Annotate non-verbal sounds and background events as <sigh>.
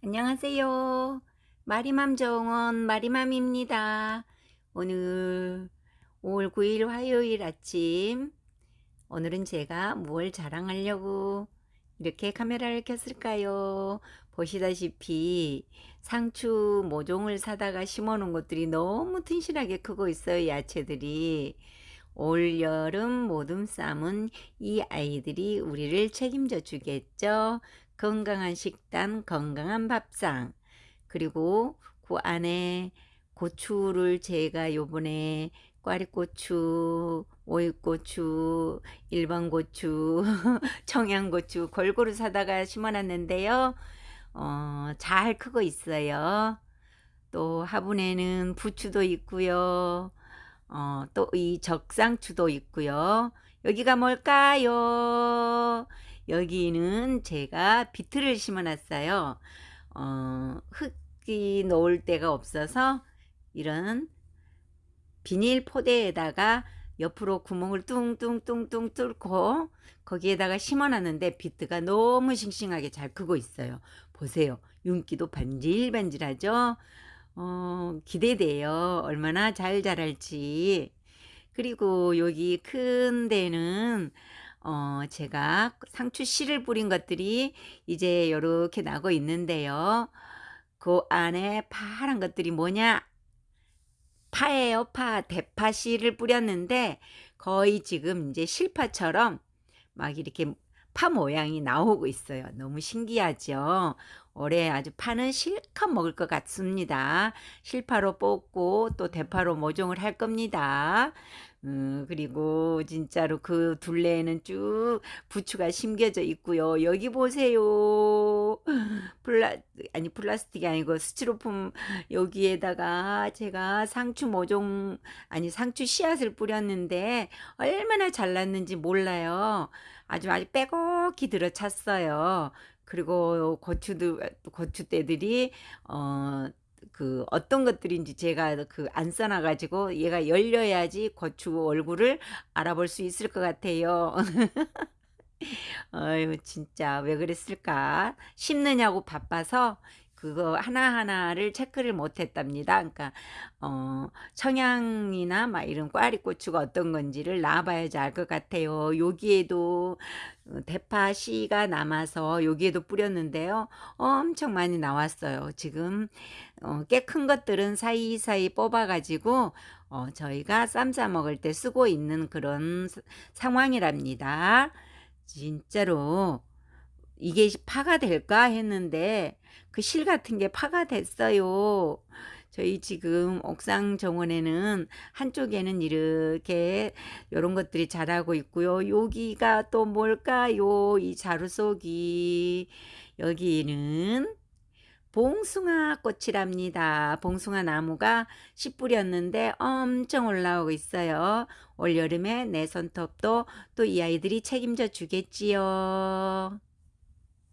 안녕하세요. 마리맘 정원 마리맘입니다. 오늘 5월 9일 화요일 아침 오늘은 제가 뭘 자랑하려고 이렇게 카메라를 켰을까요? 보시다시피 상추 모종을 사다가 심어 놓은 것들이 너무 튼실하게 크고 있어요. 야채들이. 올 여름 모둠 쌈은 이 아이들이 우리를 책임져 주겠죠. 건강한 식단, 건강한 밥상. 그리고 그 안에 고추를 제가 요번에 꽈리고추, 오이고추, 일반 고추, <laughs> 청양고추 골고루 사다가 심어놨는데요. 어, 잘 크고 있어요. 또 화분에는 부추도 있고요. 어, 또 이 적상추도 있고요. 여기가 뭘까요? 여기는 제가 비트를 심어놨어요. 어, 흙이 놓을 데가 없어서 이런 비닐 포대에다가 옆으로 구멍을 뚱뚱뚱뚱 뚫고 거기에다가 심어놨는데 비트가 너무 싱싱하게 잘 크고 있어요. 보세요. 윤기도 반질반질하죠? 어, 기대돼요. 얼마나 잘 자랄지. 그리고 여기 큰 데는 어, 제가 상추 씨를 뿌린 것들이 이제 이렇게 나고 있는데요. 그 안에 파란 것들이 뭐냐? 파예요, 파. 대파 씨를 뿌렸는데 거의 지금 이제 실파처럼 막 이렇게 파 모양이 나오고 있어요. 너무 신기하죠? 올해 아주 파는 실컷 먹을 것 같습니다. 실파로 뽑고 또 대파로 모종을 할 겁니다. 음, 그리고 진짜로 그 둘레에는 쭉 부추가 심겨져 있고요. 여기 보세요. 플라 아니 플라스틱이 아니고 스티로폼 여기에다가 제가 상추 모종 아니 상추 씨앗을 뿌렸는데 얼마나 잘났는지 몰라요. 아주 아주 빼곡히 들어찼어요. 그리고 고추도 고추대들이 어. 그 어떤 것들인지 제가 그 안 써놔 가지고 얘가 열려야지 고추 얼굴을 알아볼 수 있을 것 같아요. <laughs> 어유 진짜 왜 그랬을까? 심느냐고 바빠서 그거 하나하나를 체크를 못 했답니다. 그러니까 어 청양이나 막 이런 꽈리고추가 어떤 건지를 놔봐야지 알 것 같아요. 여기에도 어, 대파 씨가 남아서 여기에도 뿌렸는데요. 엄청 많이 나왔어요. 지금 어, 꽤 큰 것들은 사이사이 뽑아가지고 어, 저희가 쌈 싸 먹을 때 쓰고 있는 그런 상황이랍니다. 진짜로 이게 파가 될까 했는데 그 실 같은 게 파가 됐어요. 저희 지금 옥상 정원에는 한쪽에는 이렇게 이런 것들이 자라고 있고요. 여기가 또 뭘까요? 이 자루 속이 여기는 봉숭아 꽃이랍니다. 봉숭아 나무가 씨 뿌렸는데 엄청 올라오고 있어요. 올 여름에 내 손톱도 또 이 아이들이 책임져 주겠지요.